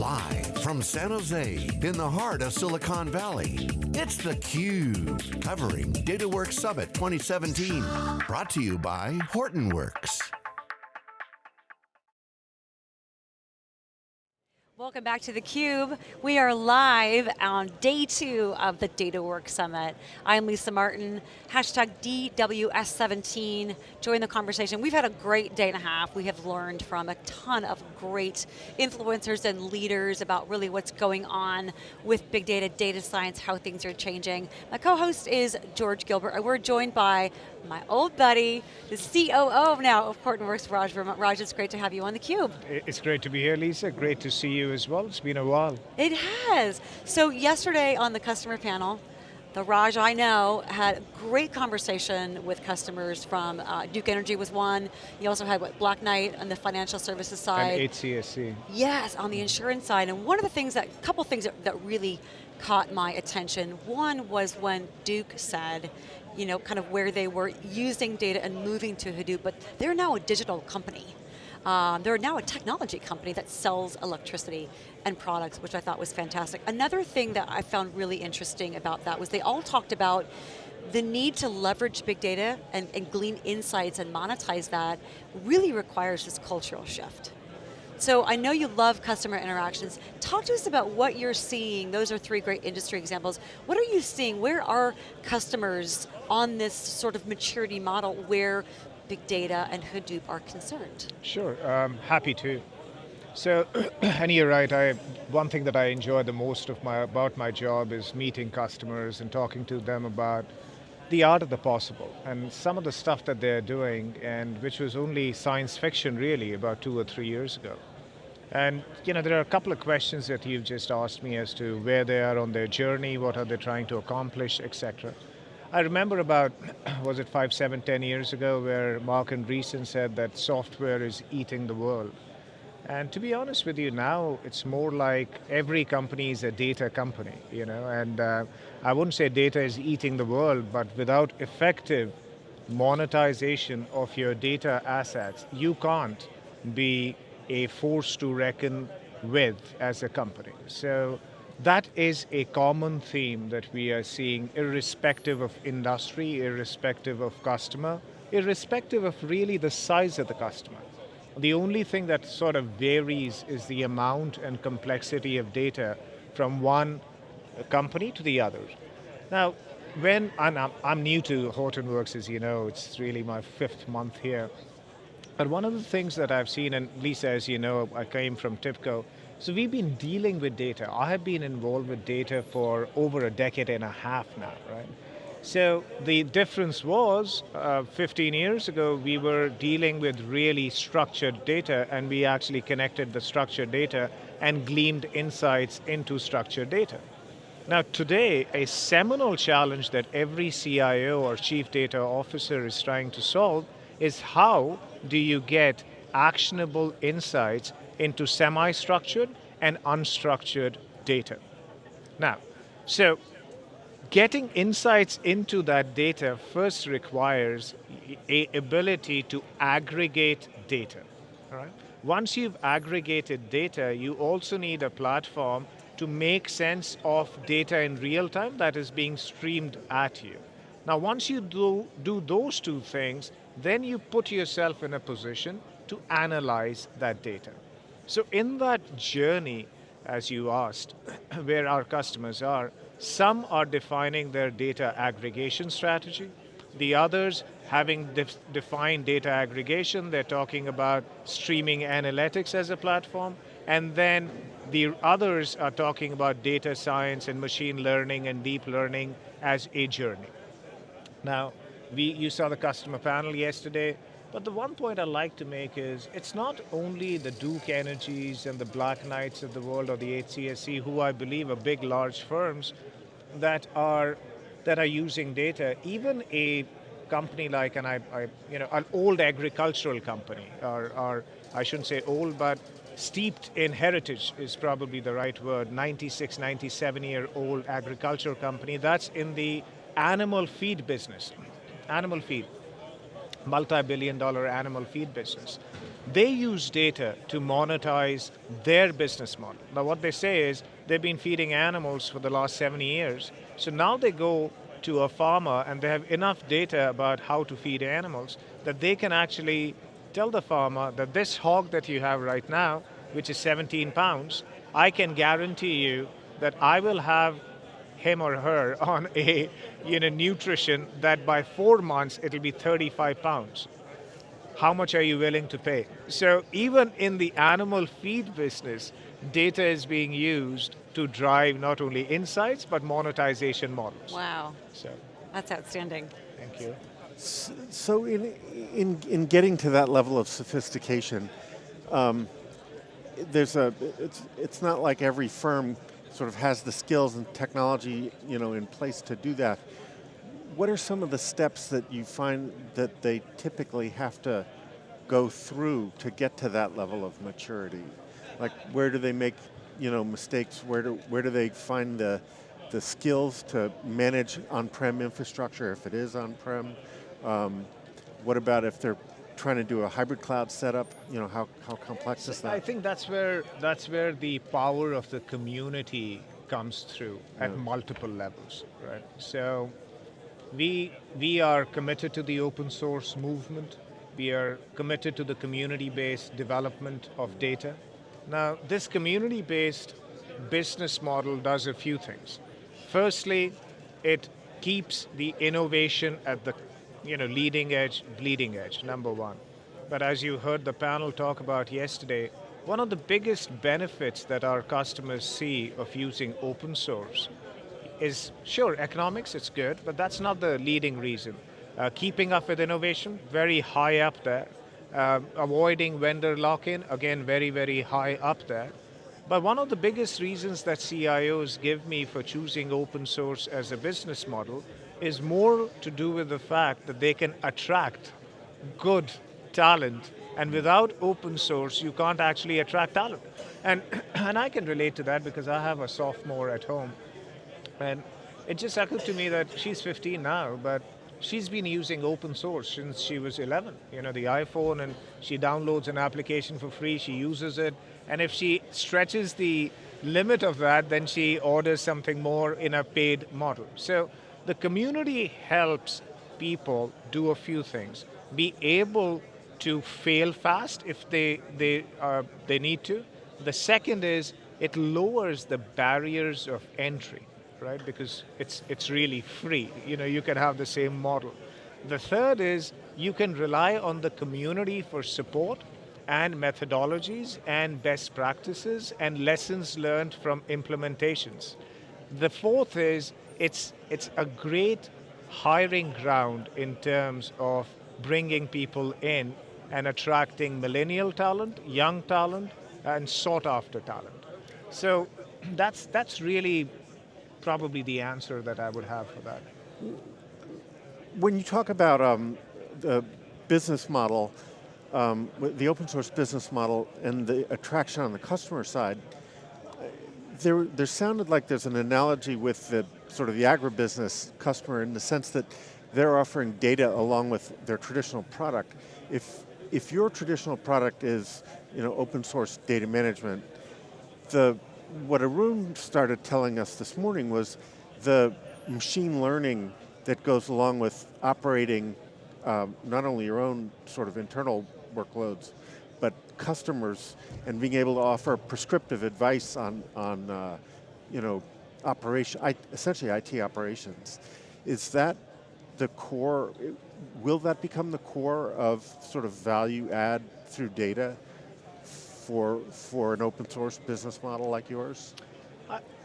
Live from San Jose, in the heart of Silicon Valley, it's theCUBE, covering DataWorks Summit 2017. Brought to you by Hortonworks. Welcome back to theCUBE. We are live on day two of the DataWorks Summit. I'm Lisa Martin, hashtag DWS17, join the conversation. We've had a great day and a half. We have learned from a ton of great influencers and leaders about really what's going on with big data, data science, how things are changing. My co-host is George Gilbert. We're joined by my old buddy, the COO now of Hortonworks, Raj Verma. Raj, it's great to have you on theCUBE. It's great to be here, Lisa. Great to see you as well. It's been a while. It has. So yesterday on the customer panel, the Raj I know had a great conversation with customers from uh, Duke Energy was one. You also had what, Black Knight on the financial services side. And HCSC. Yes, on the insurance side. And one of the things that, a couple things that, that really caught my attention. One was when Duke said, you know, kind of where they were using data and moving to Hadoop, but they're now a digital company. Um, they're now a technology company that sells electricity and products, which I thought was fantastic. Another thing that I found really interesting about that was they all talked about the need to leverage big data and, and glean insights and monetize that really requires this cultural shift. So I know you love customer interactions. Talk to us about what you're seeing. Those are three great industry examples. What are you seeing? Where are customers on this sort of maturity model where big data and Hadoop are concerned? Sure, um, happy to. So, and you're right, I, one thing that I enjoy the most of my, about my job is meeting customers and talking to them about the art of the possible and some of the stuff that they're doing and which was only science fiction really about two or three years ago. And you know, there are a couple of questions that you've just asked me as to where they are on their journey, what are they trying to accomplish, etc. I remember about, was it five, seven, ten years ago where Marc Andreessen said that software is eating the world. And to be honest with you now, it's more like every company is a data company, you know, and uh, I wouldn't say data is eating the world, but without effective monetization of your data assets, you can't be a force to reckon with as a company. So that is a common theme that we are seeing irrespective of industry, irrespective of customer, irrespective of really the size of the customer. The only thing that sort of varies is the amount and complexity of data from one company to the other. Now, when, I'm, I'm new to Hortonworks, as you know, it's really my fifth month here. But one of the things that I've seen, and Lisa, as you know, I came from TIBCO, so we've been dealing with data. I have been involved with data for over a decade and a half now, right? So the difference was, uh, 15 years ago, we were dealing with really structured data and we actually connected the structured data and gleaned insights into structured data. Now today, a seminal challenge that every CIO or chief data officer is trying to solve is how do you get actionable insights into semi-structured and unstructured data. Now, so getting insights into that data first requires a ability to aggregate data? Once you've aggregated data, you also need a platform to make sense of data in real time that is being streamed at you. Now once you do, do those two things, then you put yourself in a position to analyze that data. So in that journey, as you asked, where our customers are, some are defining their data aggregation strategy, the others having def defined data aggregation, they're talking about streaming analytics as a platform, and then the others are talking about data science and machine learning and deep learning as a journey. Now, we, you saw the customer panel yesterday, but the one point I'd like to make is, it's not only the Duke Energies and the Black Knights of the world or the HCSC, who I believe are big, large firms that are, that are using data. Even a company like, and I, I you know, an old agricultural company, or, or I shouldn't say old, but steeped in heritage is probably the right word, 96, 97 year old agricultural company, that's in the animal feed business. Animal feed, multi-billion dollar animal feed business. they use data to monetize their business model. Now what they say is, they've been feeding animals for the last 70 years, so now they go to a farmer and they have enough data about how to feed animals that they can actually tell the farmer that this hog that you have right now, which is 17 pounds, I can guarantee you that I will have him or her on a you know, nutrition that by four months it'll be 35 pounds. How much are you willing to pay? So even in the animal feed business, data is being used to drive not only insights, but monetization models. Wow. So, That's outstanding. thank you. So in, in, in getting to that level of sophistication, um, there's a, it's, it's not like every firm sort of has the skills and technology you know, in place to do that. What are some of the steps that you find that they typically have to go through to get to that level of maturity? Like where do they make you know, mistakes? Where do, where do they find the, the skills to manage on-prem infrastructure if it is on-prem? Um, what about if they're trying to do a hybrid cloud setup? You know, how, how complex is that? I think that's where that's where the power of the community comes through at multiple levels, right? So we we are committed to the open source movement. We are committed to the community-based development of data. Now, this community-based business model does a few things. Firstly, it keeps the innovation at the you know, leading edge, bleeding edge, number one. But as you heard the panel talk about yesterday, one of the biggest benefits that our customers see of using open source is, sure, economics, it's good, but that's not the leading reason. Uh, keeping up with innovation, very high up there. Uh, avoiding vendor lock-in, again, very, very high up there. But one of the biggest reasons that CIOs give me for choosing open source as a business model is more to do with the fact that they can attract good talent and without open source you can't actually attract talent. And, and I can relate to that because I have a sophomore at home and it just occurred to me that she's 15 now, but she's been using open source since she was 11. You know, the iPhone, and she downloads an application for free, she uses it, and if she stretches the limit of that, then she orders something more in a paid model. So the community helps people do a few things. Be able to fail fast if they, they, uh, they need to. The second is it lowers the barriers of entry right? Because it's, it's really free. You know, you can have the same model. The third is you can rely on the community for support and methodologies and best practices and lessons learned from implementations. The fourth is it's, it's a great hiring ground in terms of bringing people in and attracting millennial talent, young talent, and sought after talent. So that's, that's really probably the answer that I would have for that. When you talk about um, the business model, um, the open source business model and the attraction on the customer side, there, there sounded like there's an analogy with the sort of the agribusiness customer in the sense that they're offering data along with their traditional product. If, if your traditional product is you know, open source data management, the, what Arun started telling us this morning was the machine learning that goes along with operating um, not only your own sort of internal workloads, but customers and being able to offer prescriptive advice on, on uh, you know, operation, essentially IT operations. Is that the core, will that become the core of sort of value add through data for, for an open source business model like yours?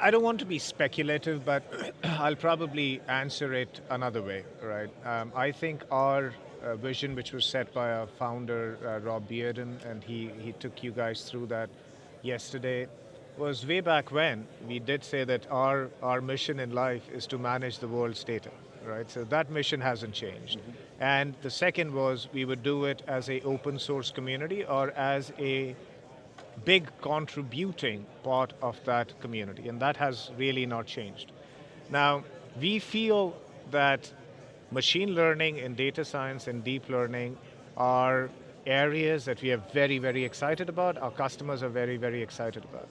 I, don't want to be speculative, but I'll probably answer it another way, right? Um, I think our uh, vision, which was set by our founder, uh, Rob Bearden, and he, he took you guys through that yesterday, was way back when we did say that our, our mission in life is to manage the world's data, right? So that mission hasn't changed. Mm -hmm. And the second was we would do it as a open source community or as a big contributing part of that community, and that has really not changed. Now, we feel that machine learning and data science and deep learning are areas that we are very, very excited about, our customers are very, very excited about.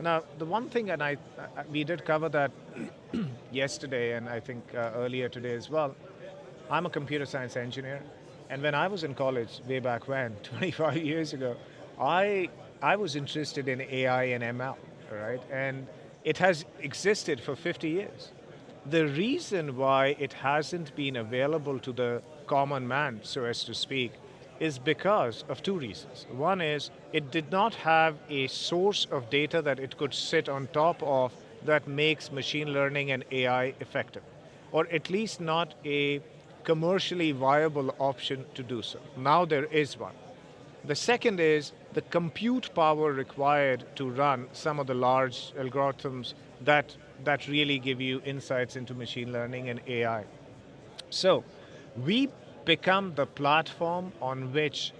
Now, the one thing, and I, we did cover that yesterday, and I think uh, earlier today as well, I'm a computer science engineer, and when I was in college, way back when, 25 years ago, I, I was interested in AI and ML, right? And it has existed for 50 years. The reason why it hasn't been available to the common man, so as to speak, is because of two reasons. One is it did not have a source of data that it could sit on top of that makes machine learning and AI effective, or at least not a commercially viable option to do so. Now there is one. The second is the compute power required to run some of the large algorithms that, that really give you insights into machine learning and AI. So we become the platform on which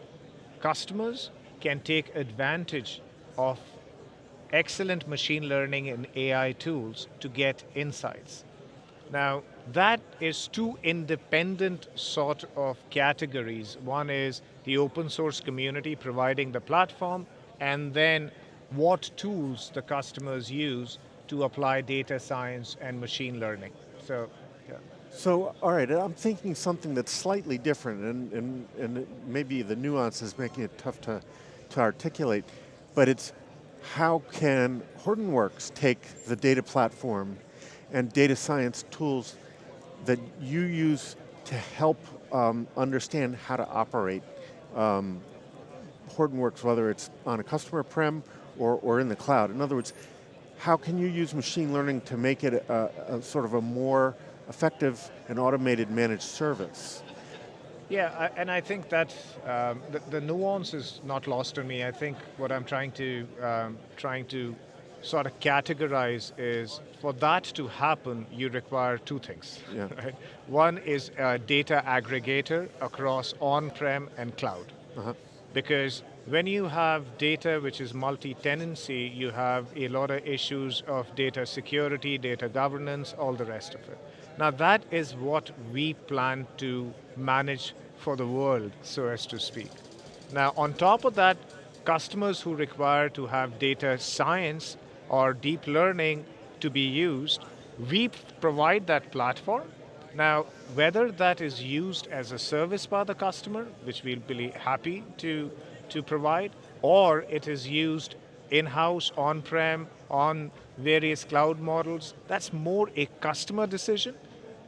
customers can take advantage of excellent machine learning and AI tools to get insights. Now, that is two independent sort of categories. One is the open source community providing the platform, and then what tools the customers use to apply data science and machine learning. So. So, all right, I'm thinking something that's slightly different, and, and, and maybe the nuance is making it tough to, to articulate, but it's how can Hortonworks take the data platform and data science tools that you use to help um, understand how to operate um, Hortonworks, whether it's on a customer prem or, or in the cloud. In other words, how can you use machine learning to make it a, a sort of a more effective and automated managed service? Yeah, and I think that um, the, the, nuance is not lost on me. I think what I'm trying to um, trying to sort of categorize is for that to happen, you require two things. Yeah. Right? One is a data aggregator across on-prem and cloud. Uh -huh. Because when you have data which is multi-tenancy, you have a lot of issues of data security, data governance, all the rest of it. Now that is what we plan to manage for the world, so as to speak. Now on top of that, customers who require to have data science or deep learning to be used, we provide that platform. Now, whether that is used as a service by the customer, which we'll be happy to, to provide, or it is used in-house, on-prem, on various cloud models, that's more a customer decision.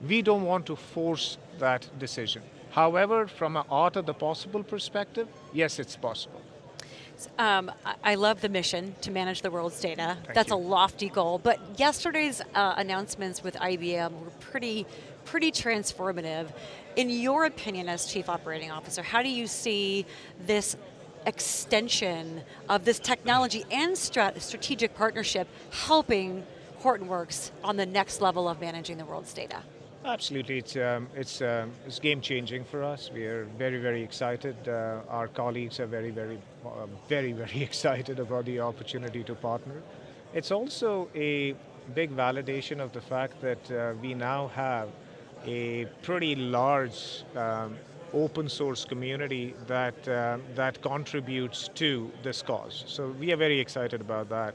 We don't want to force that decision. However, from an art of the possible perspective, yes, it's possible. Um, I love the mission to manage the world's data. Thank That's you. a lofty goal, but yesterday's uh, announcements with IBM were pretty, pretty transformative. In your opinion as Chief Operating Officer, how do you see this extension of this technology and strat strategic partnership helping Hortonworks on the next level of managing the world's data? Absolutely, it's, um, it's, um, it's game changing for us. We are very, very excited. Uh, our colleagues are very, very, uh, very, very excited about the opportunity to partner. It's also a big validation of the fact that uh, we now have a pretty large um, open source community that, uh, that contributes to this cause. So we are very excited about that.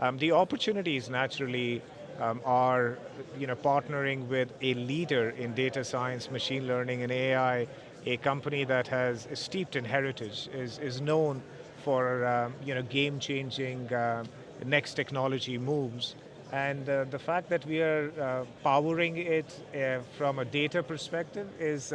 Um, the opportunities naturally um, are you know, partnering with a leader in data science, machine learning, and AI, a company that has steeped in heritage, is, is known for um, you know, game-changing uh, next technology moves. And uh, the fact that we are uh, powering it uh, from a data perspective is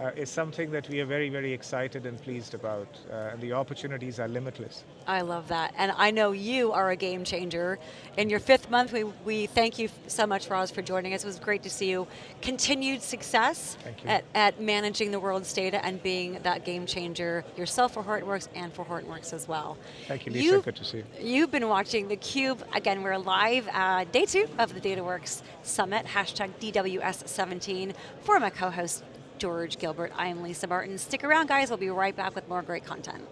uh, is something that we are very, very excited and pleased about. Uh, and the opportunities are limitless. I love that. And I know you are a game changer. In your fifth month, we, we thank you so much, Raj, for joining us. It was great to see you. Continued success at, at managing the world's data and being that game changer yourself for Hortonworks and for Hortonworks as well. Thank you, Lisa. You've, Good to see you. You've been watching theCUBE. Again, we're live uh, day two of the DataWorks Summit, hashtag DWS17. For my co-host, George Gilbert. I am Lisa Martin. Stick around guys, we'll be right back with more great content.